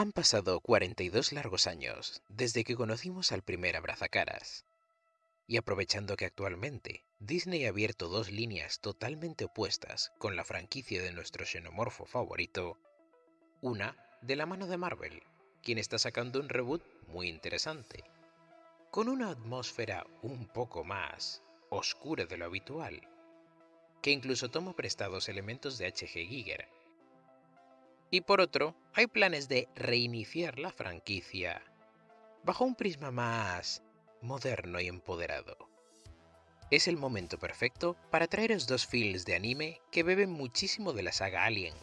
Han pasado 42 largos años desde que conocimos al primer abrazacaras. Y aprovechando que actualmente Disney ha abierto dos líneas totalmente opuestas con la franquicia de nuestro xenomorfo favorito, una de la mano de Marvel, quien está sacando un reboot muy interesante, con una atmósfera un poco más oscura de lo habitual, que incluso toma prestados elementos de H.G. Giger. Y por otro, hay planes de reiniciar la franquicia bajo un prisma más moderno y empoderado. Es el momento perfecto para traeros dos films de anime que beben muchísimo de la saga Alien,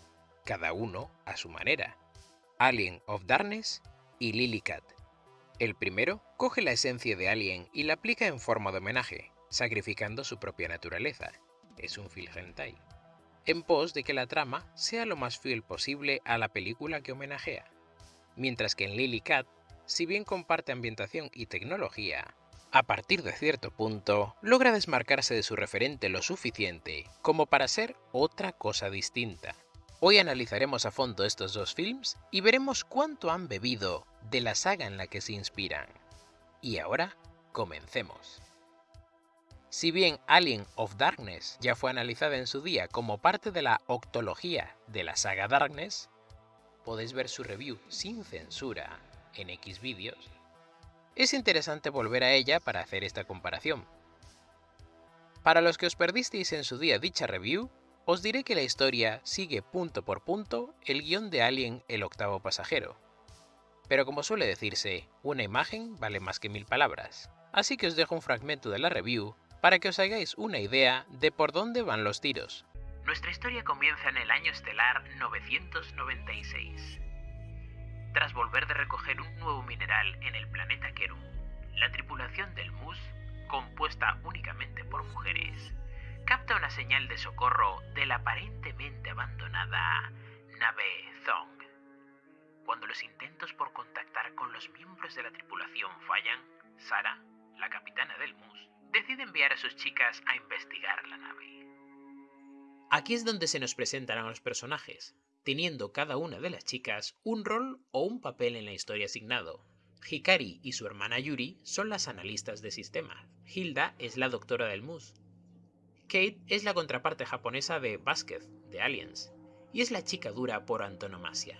cada uno a su manera. Alien of Darkness y Lily Cat. El primero coge la esencia de Alien y la aplica en forma de homenaje, sacrificando su propia naturaleza. Es un film hentai. En pos de que la trama sea lo más fiel posible a la película que homenajea. Mientras que en Lily Cat, si bien comparte ambientación y tecnología, a partir de cierto punto logra desmarcarse de su referente lo suficiente como para ser otra cosa distinta. Hoy analizaremos a fondo estos dos films y veremos cuánto han bebido de la saga en la que se inspiran. Y ahora, comencemos. Si bien Alien of Darkness ya fue analizada en su día como parte de la octología de la saga Darkness, podéis ver su review sin censura en Xvideos, es interesante volver a ella para hacer esta comparación. Para los que os perdisteis en su día dicha review, os diré que la historia sigue punto por punto el guion de Alien el octavo pasajero. Pero como suele decirse, una imagen vale más que mil palabras, así que os dejo un fragmento de la review para que os hagáis una idea de por dónde van los tiros. Nuestra historia comienza en el año estelar 996. Tras volver de recoger un nuevo mineral en el planeta Kerum, la tripulación del MUS, compuesta únicamente por mujeres, capta una señal de socorro de la aparentemente abandonada nave Zong. Cuando los intentos por contactar con los miembros de la tripulación fallan, Sara, la capitana del MUS, decide enviar a sus chicas a investigar la nave. Aquí es donde se nos presentan a los personajes, teniendo cada una de las chicas un rol o un papel en la historia asignado. Hikari y su hermana Yuri son las analistas de sistema. Hilda es la doctora del MUS, Kate es la contraparte japonesa de Vázquez, de Aliens, y es la chica dura por antonomasia.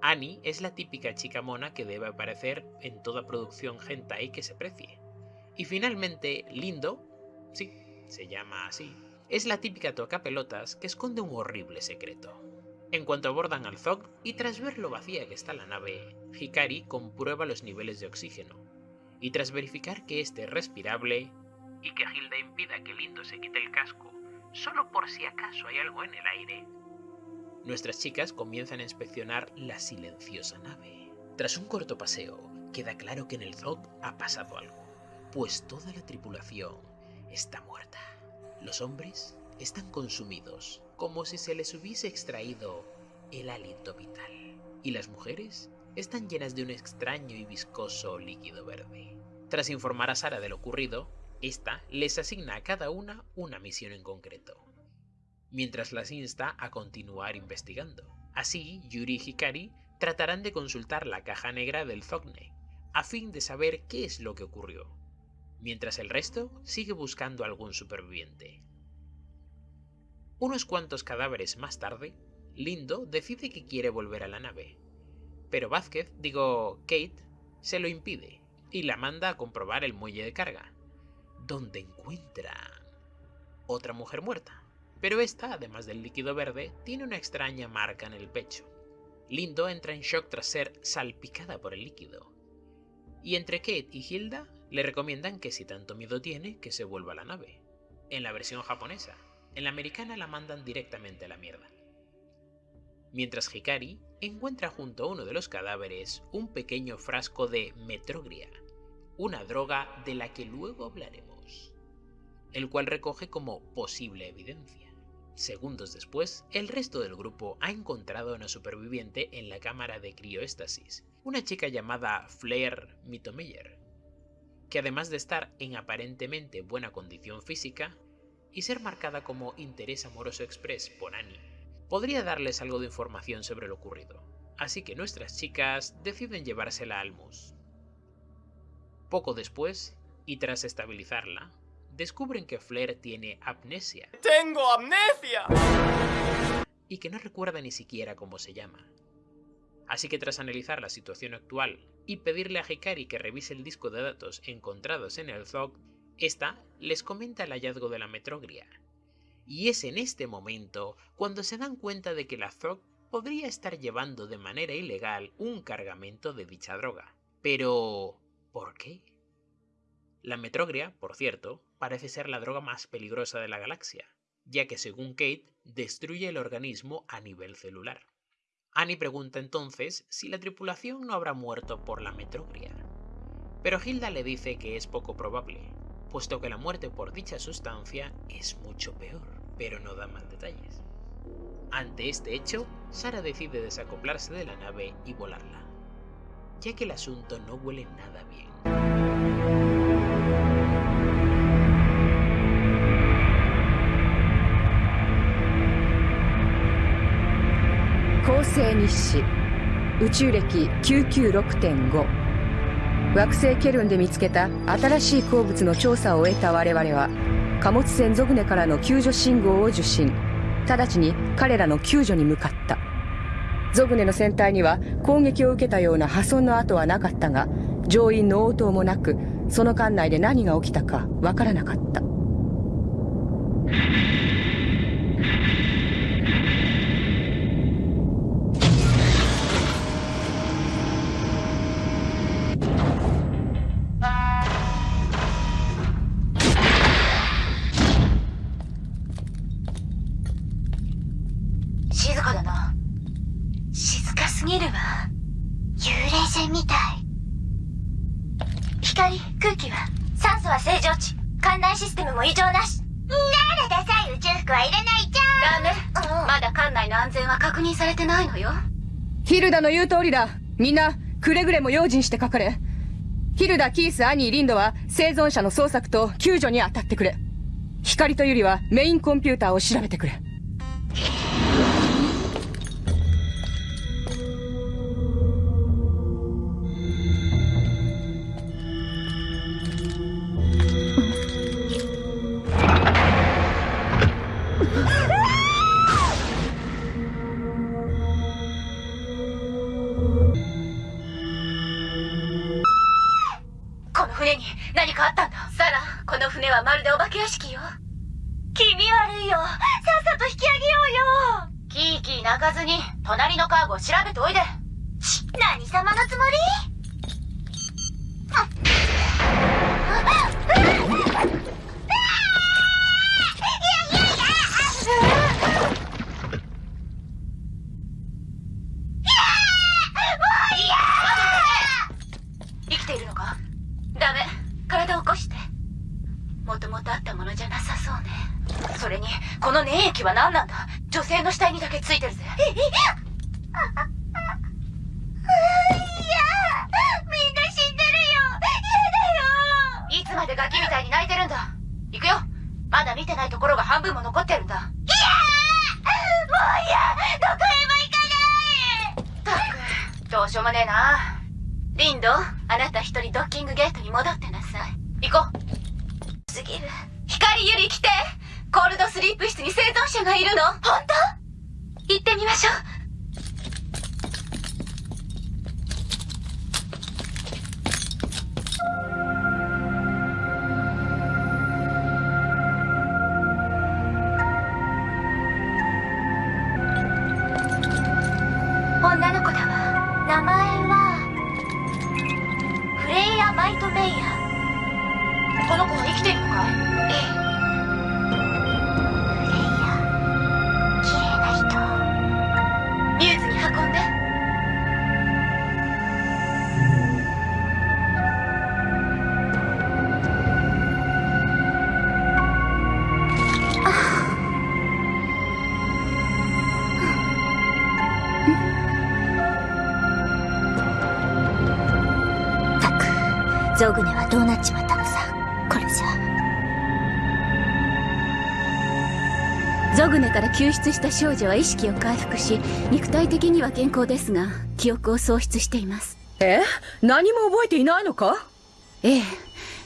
Annie es la típica chica mona que debe aparecer en toda producción hentai que se precie. Y finalmente, Lindo, sí, se llama así, es la típica toca pelotas que esconde un horrible secreto. En cuanto abordan al Zog y tras ver lo vacía que está la nave, Hikari comprueba los niveles de oxígeno, y tras verificar que este es respirable, y que Hilda impida que Lindo se quite el casco, solo por si acaso hay algo en el aire. Nuestras chicas comienzan a inspeccionar la silenciosa nave. Tras un corto paseo, queda claro que en el Zog ha pasado algo, pues toda la tripulación está muerta. Los hombres están consumidos, como si se les hubiese extraído el aliento vital, y las mujeres están llenas de un extraño y viscoso líquido verde. Tras informar a Sara de lo ocurrido, esta les asigna a cada una una misión en concreto, mientras las insta a continuar investigando. Así, Yuri y Hikari tratarán de consultar la caja negra del Zogne, a fin de saber qué es lo que ocurrió, mientras el resto sigue buscando algún superviviente. Unos cuantos cadáveres más tarde, Lindo decide que quiere volver a la nave, pero Vázquez, digo Kate, se lo impide y la manda a comprobar el muelle de carga donde encuentra otra mujer muerta. Pero esta, además del líquido verde, tiene una extraña marca en el pecho. Lindo entra en shock tras ser salpicada por el líquido. Y entre Kate y Hilda le recomiendan que si tanto miedo tiene, que se vuelva a la nave. En la versión japonesa, en la americana la mandan directamente a la mierda. Mientras Hikari encuentra junto a uno de los cadáveres un pequeño frasco de metrogria, una droga de la que luego hablaremos el cual recoge como posible evidencia. Segundos después, el resto del grupo ha encontrado a una superviviente en la cámara de crioéstasis, una chica llamada Flair Mittomeyer, que además de estar en aparentemente buena condición física y ser marcada como interés amoroso express por Annie, podría darles algo de información sobre lo ocurrido. así que nuestras chicas deciden llevársela al mus. Poco después, y tras estabilizarla, descubren que Flair tiene amnesia. ¡Tengo amnesia! Y que no recuerda ni siquiera cómo se llama. Así que tras analizar la situación actual y pedirle a Hikari que revise el disco de datos encontrados en el ZOG, esta les comenta el hallazgo de la Metrogria. Y es en este momento cuando se dan cuenta de que la ZOG podría estar llevando de manera ilegal un cargamento de dicha droga. Pero... ¿por qué? La Metrogria, por cierto, parece ser la droga más peligrosa de la galaxia, ya que según Kate, destruye el organismo a nivel celular. Annie pregunta entonces si la tripulación no habrá muerto por la metrogria. Pero Hilda le dice que es poco probable, puesto que la muerte por dicha sustancia es mucho peor, pero no da más detalles. Ante este hecho, Sara decide desacoplarse de la nave y volarla, ya que el asunto no huele nada bien. 星日誌。宇宙歴996.5惑星ケルンで見つけた新しい鉱物の調査を終えた我々は貨物船ゾグネからの救助信号を受信。直ちに彼らの救助に向かった。ゾグネの船体には攻撃を受けたような破損の跡はなかったが乗員の応答もなくその艦内で何が起きたかわからなかった。ダの言う通りだみんなくれぐれも用心してかかれヒルダ、キース、アニー、リンドは生存者の捜索と救助に当たってくれ光とユリはメインコンピューターを調べてくれまるでお化け屋敷よ。気味悪いよ。さっさと引き上げようよ。キーキー泣かずに隣のカーゴを調べておいでち何様のつもり生きているのかダメ体を起こしてもともとあったものじゃなさそうねそれにこの粘液は何なんだ女性の死体にだけついてるぜえいやみんな死んでるよやだよいつまでガキみたいに泣いてるんだ行くよてないところが半分も残ってるんだ。いやもういやどこへも行かない。ったく。どうしようもねえな。リンドあなた一人ドッキングゲートに戻ってなさい。行こう。すぎる光ゆり来て。コールドスリープ室に生存者がいるの。本当？行ってみましょうゾグネはどうなっちまった？のさこれじゃ。ゾグネから救出した少女は意識を回復し肉体的には健康ですが記憶を喪失しています。え？何も覚えていないのか？ええ。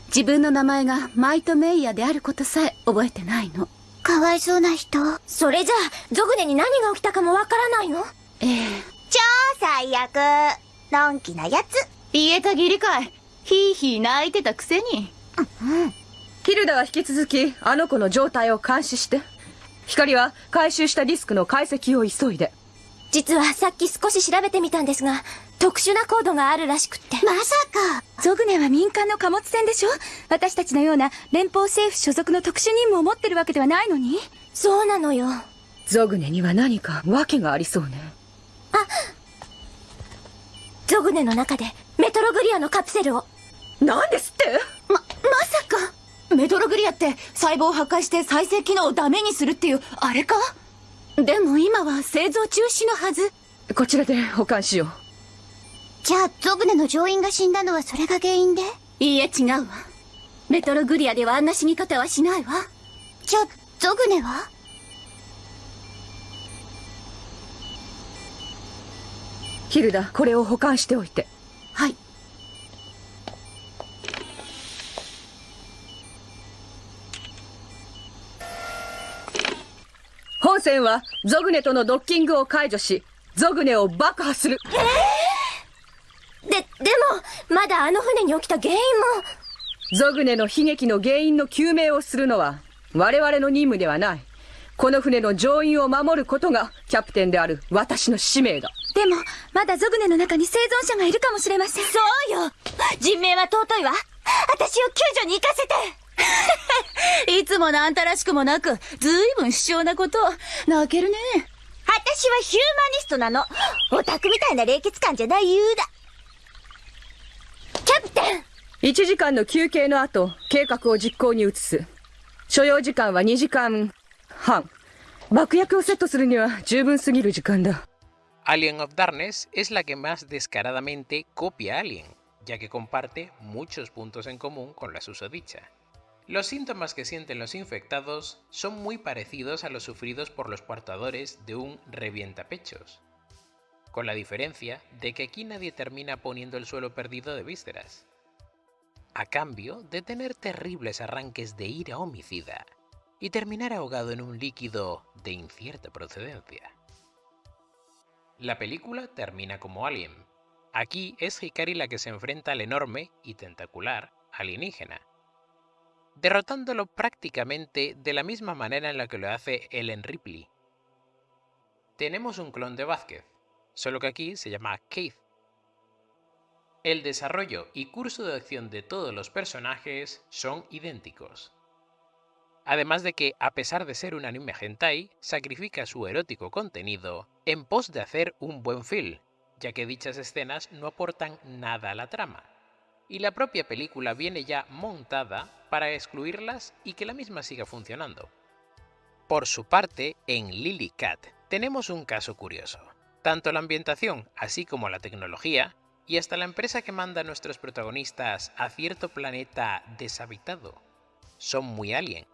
自分の名前がマイト・メイヤであることさえ覚えてないの。かわいそうな人。それじゃあ、ゾグネに何が起きたかもわからないの？ええ。超最悪。のんきなやつ。言えたぎりかいヒーヒー泣いてたくせに。ヒルダは引き続きあの子の状態を監視して。光は回収したディスクの解析を急いで。実はさっき少し調べてみたんですが、特殊なコードがあるらしくって。まさか。ゾグネは民間の貨物船でしょ？私たちのような連邦政府所属の特殊任務を持ってるわけではないのに。そうなのよ。ゾグネには何か訳がありそうね。ゾグネの中でメトログリアのカプセルを。何ですって？ま、まさか。メトログリアって細胞を破壊して再生機能をダメにするっていうあれか？でも今は製造中止のはず。こちらで保管しよう。じゃあ、ゾグネの乗員が死んだのはそれが原因で？いいえ違うわ。メトログリアではあんな死に方はしないわ。じゃあ、ゾグネは？ヒルダこれを保管しておいて。はい本船はゾグネとのドッキングを解除しゾグネを爆破する。で、でも、まだあの船に起きた原因も。ゾグネの悲劇の原因の究明をするのは我々の任務ではない。この船の乗員を守ることがキャプテンである私の使命だ。でもまだゾグネの中に生存者がいるかもしれません。そうよ。人命は尊いわ。私を救助に行かせて いつものあんたらしくもなくずいぶん主張なこと泣けるね。私はヒューマニストなの。オタクみたいな冷血感じゃない言うだ。キャプテン！1時間の休憩の後計画を実行に移す。所要時間は2時間半。爆薬をセットするには十分すぎる時間だ。Alien of Darkness es la que más descaradamente copia a Alien, ya que comparte muchos puntos en común con la susodicha. Los síntomas que sienten los infectados son muy parecidos a los sufridos por los portadores de un revientapechos, con la diferencia de que aquí nadie termina poniendo el suelo perdido de vísceras, a cambio de tener terribles arranques de ira homicida y terminar ahogado en un líquido de incierta procedencia. La película termina como Alien. Aquí es Hikari la que se enfrenta al enorme y tentacular alienígena, derrotándolo prácticamente de la misma manera en la que lo hace Ellen Ripley. Tenemos un clon de Vázquez, solo que aquí se llama Keith. El desarrollo y curso de acción de todos los personajes son idénticos. Además de que, a pesar de ser un anime hentai, sacrifica su erótico contenido en pos de hacer un buen film, ya que dichas escenas no aportan nada a la trama. Y la propia película viene ya montada para excluirlas y que la misma siga funcionando. Por su parte, en Lily Cat tenemos un caso curioso. Tanto la ambientación, así como la tecnología, y hasta la empresa que manda a nuestros protagonistas a cierto planeta deshabitado, son muy alien,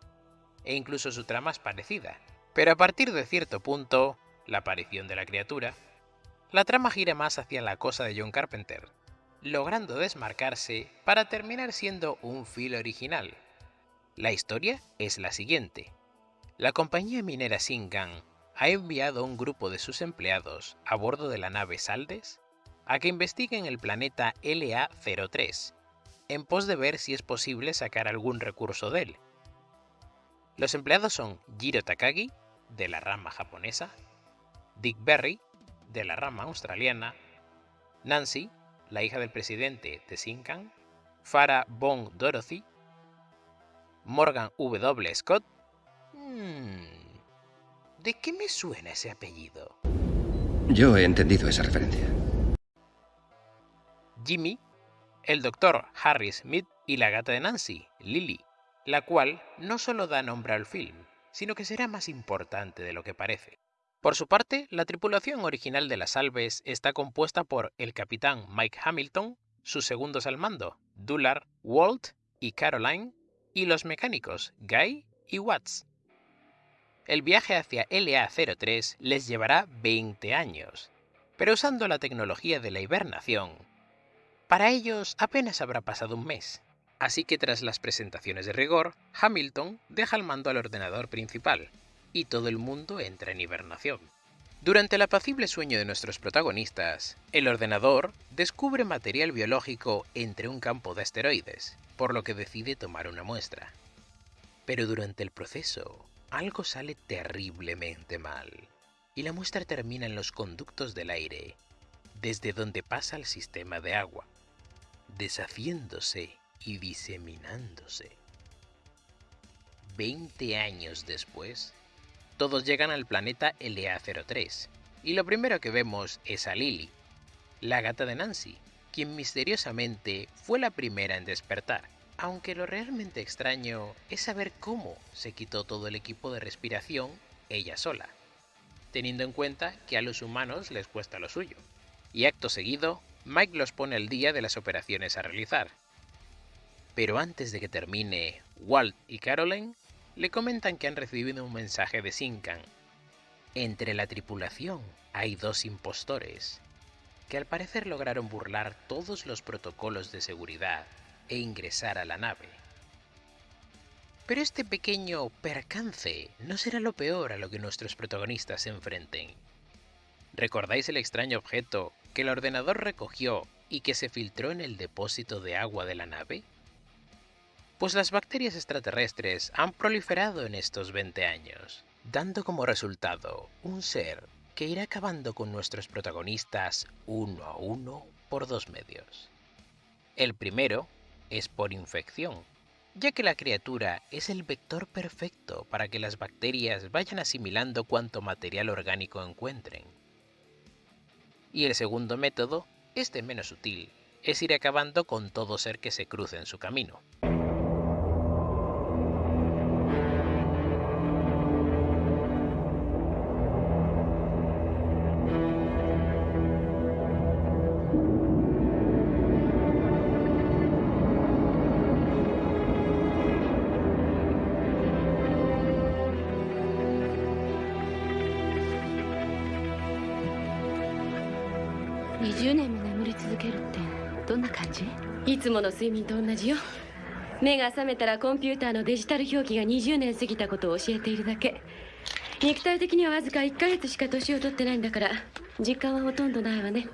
e incluso su trama es parecida. Pero a partir de cierto punto, la aparición de la criatura, la trama gira más hacia la cosa de John Carpenter, logrando desmarcarse para terminar siendo un filo original. La historia es la siguiente. La compañía minera Singan ha enviado a un grupo de sus empleados a bordo de la nave Saldes a que investiguen el planeta LA-03, en pos de ver si es posible sacar algún recurso de él. Los empleados son Jiro Takagi, de la rama japonesa, Dick Berry, de la rama australiana, Nancy, la hija del presidente de Sinkan, Farah Bong Dorothy, Morgan W. Scott. Hmm, ¿De qué me suena ese apellido? Yo he entendido esa referencia. Jimmy, el doctor Harry Smith y la gata de Nancy, Lily, la cual no solo da nombre al film, sino que será más importante de lo que parece. Por su parte, la tripulación original de las Alves está compuesta por el capitán Mike Hamilton, sus segundos al mando, Dullar, Walt y Caroline, y los mecánicos Guy y Watts. el viaje hacia LA03 les llevará 20 años, pero usando la tecnología de la hibernación, para ellos apenas habrá pasado un mes. Así que tras las presentaciones de rigor, Hamilton deja el mando al ordenador principal, y todo el mundo entra en hibernación. Durante el apacible sueño de nuestros protagonistas, el ordenador descubre material biológico entre un campo de asteroides, por lo que decide tomar una muestra. Pero durante el proceso, algo sale terriblemente mal, y la muestra termina en los conductos del aire, desde donde pasa el sistema de agua, deshaciéndose y diseminándose. Veinte años después, todos llegan al planeta LA03, y lo primero que vemos es a Lily, la gata de Nancy, quien misteriosamente fue la primera en despertar. Aunque lo realmente extraño es saber cómo se quitó todo el equipo de respiración ella sola, teniendo en cuenta que a los humanos les cuesta lo suyo. Y acto seguido, Mike los pone al día de las operaciones a realizar. Pero antes de que termine, Walt y Caroline le comentan que han recibido un mensaje de Sinkan. Entre la tripulación hay dos impostores, que al parecer lograron burlar todos los protocolos de seguridad e ingresar a la nave. Pero este pequeño percance no será lo peor a lo que nuestros protagonistas se enfrenten. ¿Recordáis el extraño objeto que el ordenador recogió y que se filtró en el depósito de agua de la nave? Pues las bacterias extraterrestres han proliferado en estos 20 años, dando como resultado un ser que irá acabando con nuestros protagonistas uno a uno por dos medios. El primero es por infección, ya que la criatura es el vector perfecto para que las bacterias vayan asimilando cuanto material orgánico encuentren. Y el segundo método, este menos sutil, es ir acabando con todo ser que se cruce en su camino. 20年も眠り続けるってどんな感じ？いつもの睡眠と同じよ。目が覚めたらコンピューターのデジタル表記が20年過ぎたことを教えているだけ。肉体的にはわずか1ヶ月しか年を取ってないんだから実感はほとんどないわね。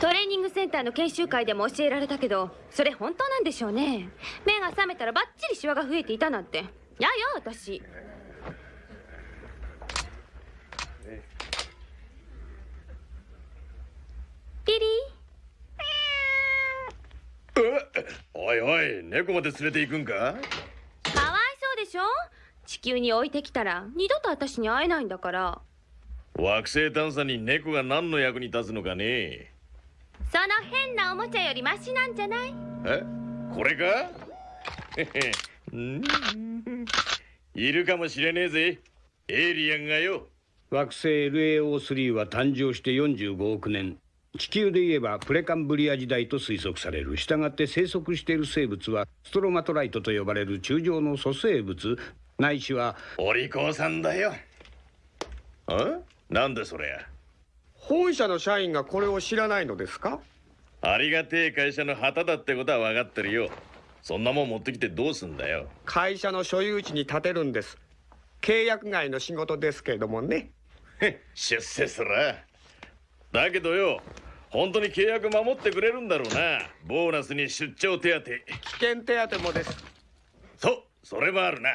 トレーニングセンターの研修会でも教えられたけどそれ本当なんでしょうね。目が覚めたらバッチリシワが増えていたなんて。やや私ピリおいおい猫まで連れて行くんか？かわいそうでしょ？地球に置いてきたら二度と私に会えないんだから。惑星探査に猫が何の役に立つのかね？その変なおもちゃよりマシなんじゃない？え？これか？うん。いるかもしれねえぜ。エイリアンがよ。惑星 LAO3 は誕生して45億年地球で言えばプレカンブリア時代と推測される。したがって生息している生物はストロマトライトと呼ばれる柱状の素生物。ないしはお利口さんだよ。あ？なんでそれ？本社の社員がこれを知らないのですか？ありがてえ会社の旗だってことは分かってるよ。そんなもん持ってきてどうすんだよ。会社の所有地に建てるんです。契約外の仕事ですけれどもね。出世すらだけどよ本当に契約守ってくれるんだろうな。ボーナスに出張手当。危険手当もです。そうそれもあるな。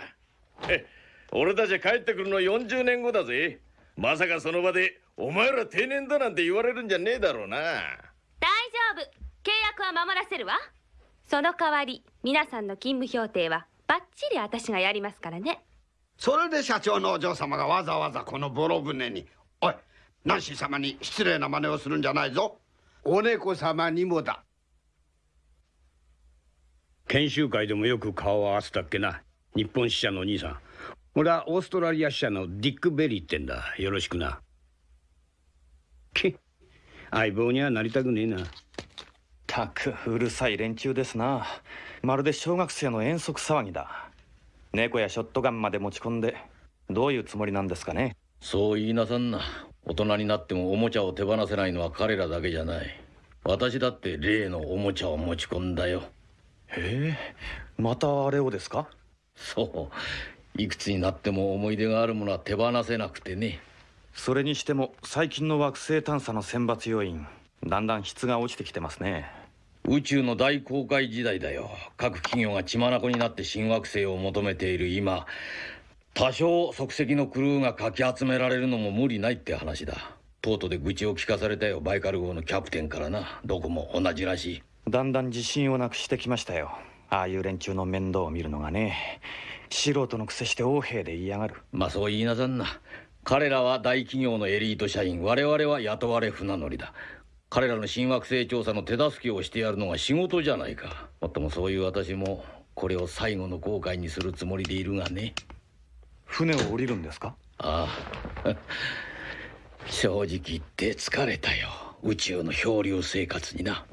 え俺たち帰ってくるの40年後だぜ。まさかその場でお前ら定年だなんて言われるんじゃねえだろうな。大丈夫。契約は守らせるわ。その代わり皆さんの勤務評定はバッチリ私がやりますからね。それで社長のお嬢様がわざわざこのボロ船においナンシー様に失礼な真似をするんじゃないぞ。お猫様にもだ。研修会でもよく顔を合わせたっけな。日本支社の兄さん。俺はオーストラリア支社のディック・ベリーってんだ。よろしくな。け相棒にはなりたくねえな。たくうるさい連中ですな。まるで小学生の遠足騒ぎだ。猫やショットガンまで持ち込んでどういうつもりなんですかね。そう言いなさんな大人になってもおもちゃを手放せないのは彼らだけじゃない。私だって例のおもちゃを持ち込んだよ。へえ。またあれをですか？そう。いくつになっても思い出があるものは手放せなくてね。それにしても最近の惑星探査の選抜要員だんだん質が落ちてきてますね。宇宙の大航海時代だよ。各企業が血眼になって新惑星を求めている今多少即席のクルーがかき集められるのも無理ないって話だ。ポートで愚痴を聞かされたよバイカル号のキャプテンからな。どこも同じらしい。だんだん自信をなくしてきましたよ。ああいう連中の面倒を見るのがね。素人のくせして横兵で言いやがる。まあそう言いなさんな。彼らは大企業のエリート社員。我々は雇われ船乗りだ。彼らの新惑星調査の手助けをしてやるのが仕事じゃないか。もっともそういう私もこれを最後の後悔にするつもりでいるがね船を降りるんですか？ああ。正直言って疲れたよ。宇宙の漂流生活にな。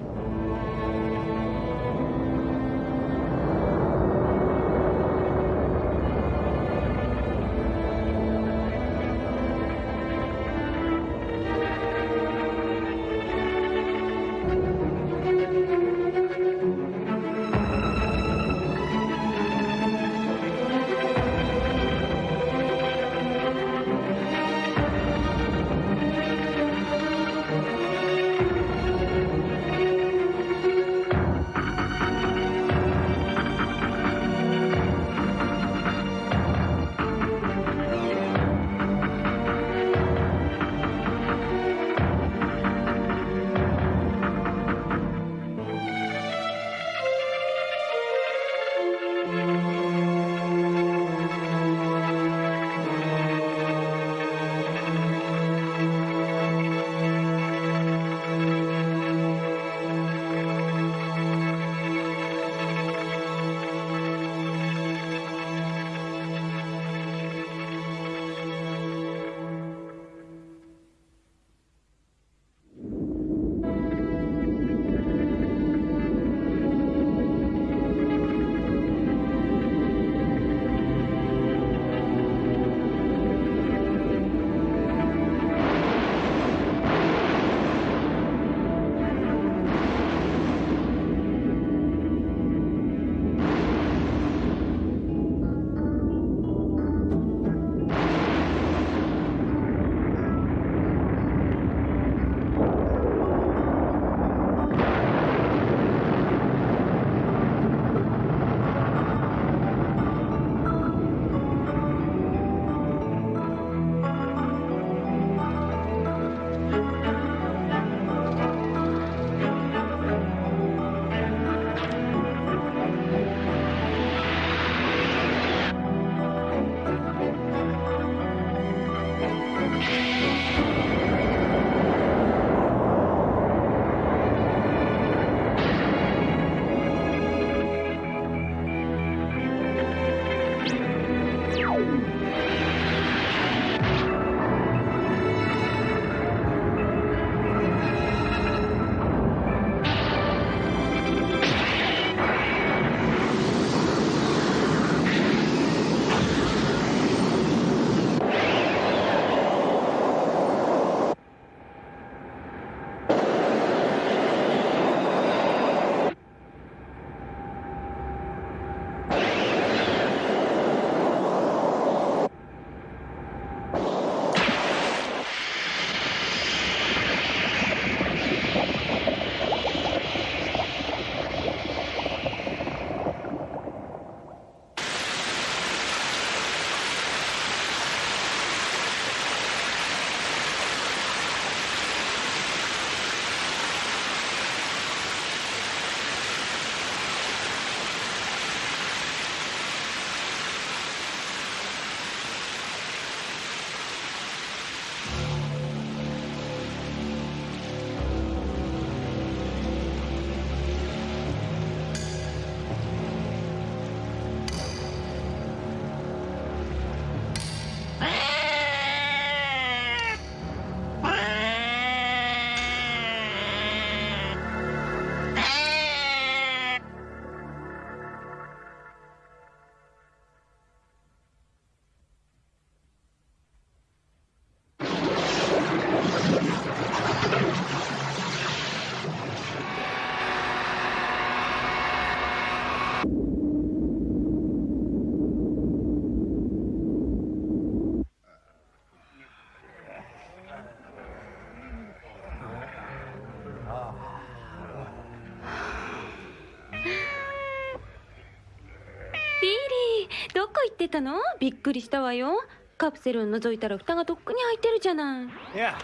ってたの？びっくりしたわよ。カプセルを覗いたら蓋がとっくに開いてるじゃない。いや。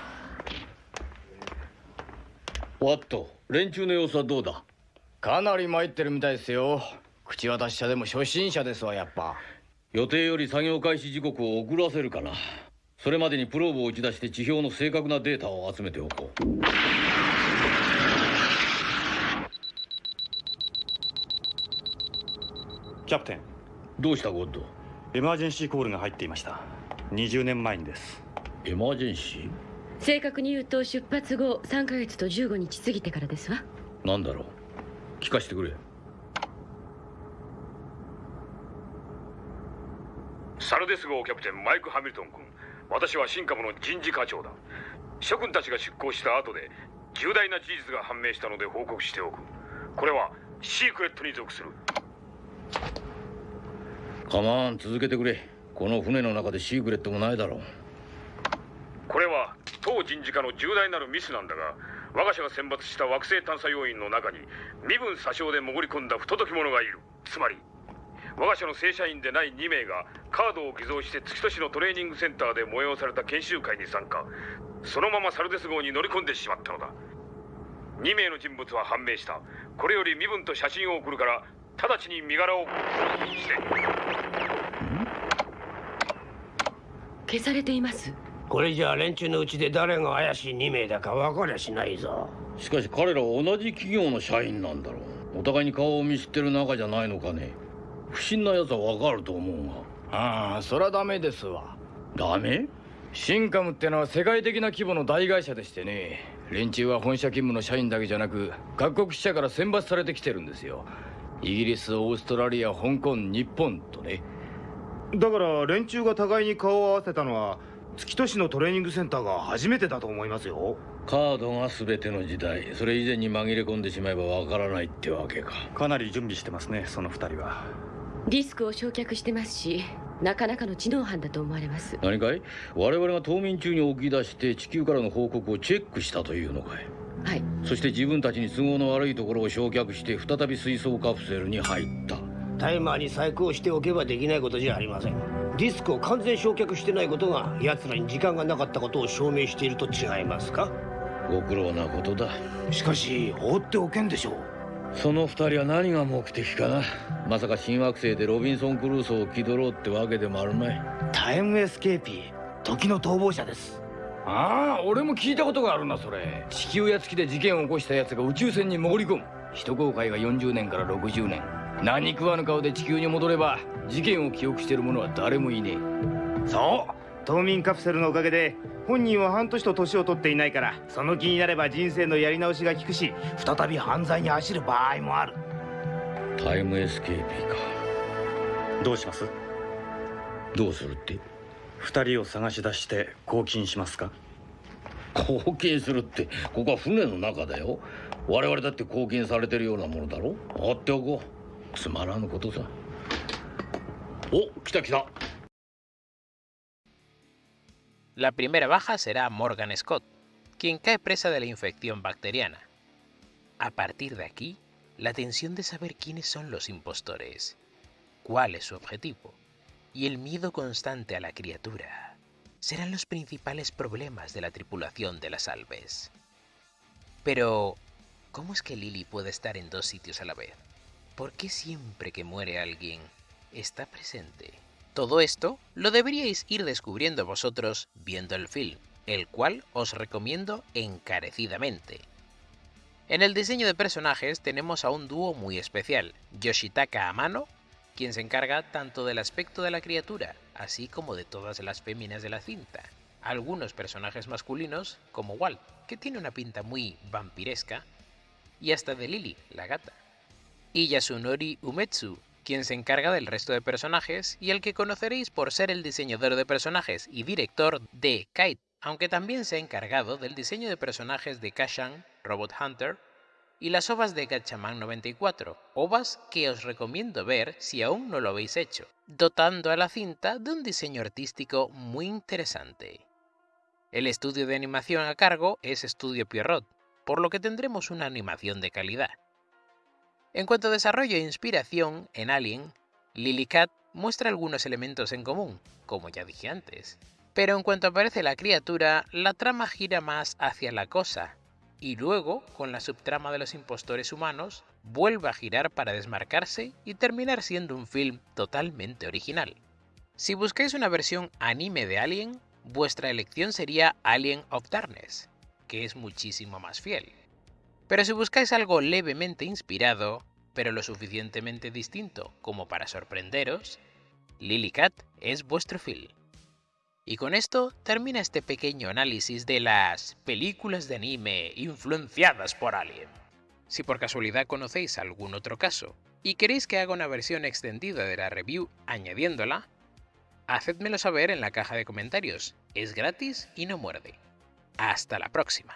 ワット連中の様子はどうだ？かなり参ってるみたいですよ。口は達者でも初心者ですわやっぱ。予定より作業開始時刻を遅らせるかなそれまでにプローブを打ち出して地表の正確なデータを集めておこう。キャプテン。どうしたゴッド？エマージェンシーコールが入っていました。20年前にです。エマージェンシー？正確に言うと出発後3ヶ月と15日過ぎてからですわ。なんだろう？聞かせてくれ。サルデス号キャプテンマイク・ハミルトン君私は新株の人事課長だ。諸君たちが出向した後で重大な事実が判明したので報告しておく。これはシークレットに属するカマン続けてくれ。この船の中でシークレットもないだろう。これは当人事課の重大なるミスなんだが我が社が選抜した惑星探査要員の中に身分詐称で潜り込んだ不届き者がいる。つまり我が社の正社員でない2名がカードを偽造して月都市のトレーニングセンターで催された研修会に参加。そのままサルデス号に乗り込んでしまったのだ。2名の人物は判明した。これより身分と写真を送るから直ちに身柄をして。消されています。これじゃあ連中のうちで誰が怪しい2名だか分かりゃしないぞ。しかし彼らは同じ企業の社員なんだろう。お互いに顔を見知ってる仲じゃないのかね。不審な奴はわかると思うが。ああそりゃダメですわ。ダメ？シンカムってのは世界的な規模の大会社でしてね。連中は本社勤務の社員だけじゃなく各国支社から選抜されてきてるんですよイギリスオーストラリア香港日本とね。だから連中が互いに顔を合わせたのは月都市のトレーニングセンターが初めてだと思いますよ。カードが全ての時代。それ以前に紛れ込んでしまえばわからないってわけか。かなり準備してますねその2人は。ディスクを焼却してますしなかなかの知能犯だと思われます。何かい？我々が冬眠中に起き出して地球からの報告をチェックしたというのかい？はい。そして自分たちに都合の悪いところを焼却して再び水槽カプセルに入った。タイマーに細工をしておけばできないことじゃありません。ディスクを完全焼却してないことが奴らに時間がなかったことを証明していると違いますか？ご苦労なことだ。しかし放っておけんでしょう。その二人は何が目的かな？まさか新惑星でロビンソン・クルーソーを気取ろうってわけでもあるまい。タイムエスケーピー時の逃亡者ですああ俺も聞いたことがあるなそれ。地球や月で事件を起こした奴が宇宙船に潜り込む。首都航海が40年から60年。何食わぬ顔で地球に戻れば事件を記憶している者は誰もいねえ。そう冬眠カプセルのおかげで本人は半年と年を取っていないからその気になれば人生のやり直しが効くし再び犯罪に走る場合もある。タイムエスケーピーか。どうします？どうするって？二人を探し出して拘禁しますか拘禁するってここは船の中だよ我々だって拘禁されてるようなものだろ放っておこうつまらぬことさお来た来た La primera baja será Morgan Scott, quien cae presa de la infección bacteriana. A partir de aquí, la tensión de saber quiénes son los impostores, cuál es su objetivo y el miedo constante a la criatura serán los principales problemas de la tripulación de las Alves. Pero, ¿cómo es que Lily puede estar en dos sitios a la vez? ¿Por qué siempre que muere alguien está presente? Todo esto lo deberíais ir descubriendo vosotros viendo el film, el cual os recomiendo encarecidamente. En el diseño de personajes tenemos a un dúo muy especial, Yoshitaka Amano, quien se encarga tanto del aspecto de la criatura, así como de todas las féminas de la cinta. Algunos personajes masculinos, como Walt, que tiene una pinta muy vampiresca, y hasta de Lily, la gata. Y Yasunori Umetsu, quien se encarga del resto de personajes y el que conoceréis por ser el diseñador de personajes y director de Kite, aunque también se ha encargado del diseño de personajes de Kashan, Robot Hunter y las ovas de Gatchaman 94, ovas que os recomiendo ver si aún no lo habéis hecho, dotando a la cinta de un diseño artístico muy interesante. El estudio de animación a cargo es Estudio Pierrot, por lo que tendremos una animación de calidad. En cuanto a desarrollo e inspiración, en Alien, Lily Cat muestra algunos elementos en común, como ya dije antes. Pero en cuanto aparece la criatura, la trama gira más hacia la cosa, y luego, con la subtrama de los impostores humanos, vuelve a girar para desmarcarse y terminar siendo un film totalmente original. Si buscáis una versión anime de Alien, vuestra elección sería Alien of Darkness, que es muchísimo más fiel. Pero si buscáis algo levemente inspirado, pero lo suficientemente distinto como para sorprenderos, Lily Cat es vuestro film. Y con esto termina este pequeño análisis de las películas de anime influenciadas por Alien. Si por casualidad conocéis algún otro caso y queréis que haga una versión extendida de la review añadiéndola, hacedmelo saber en la caja de comentarios. Es gratis y no muerde. Hasta la próxima.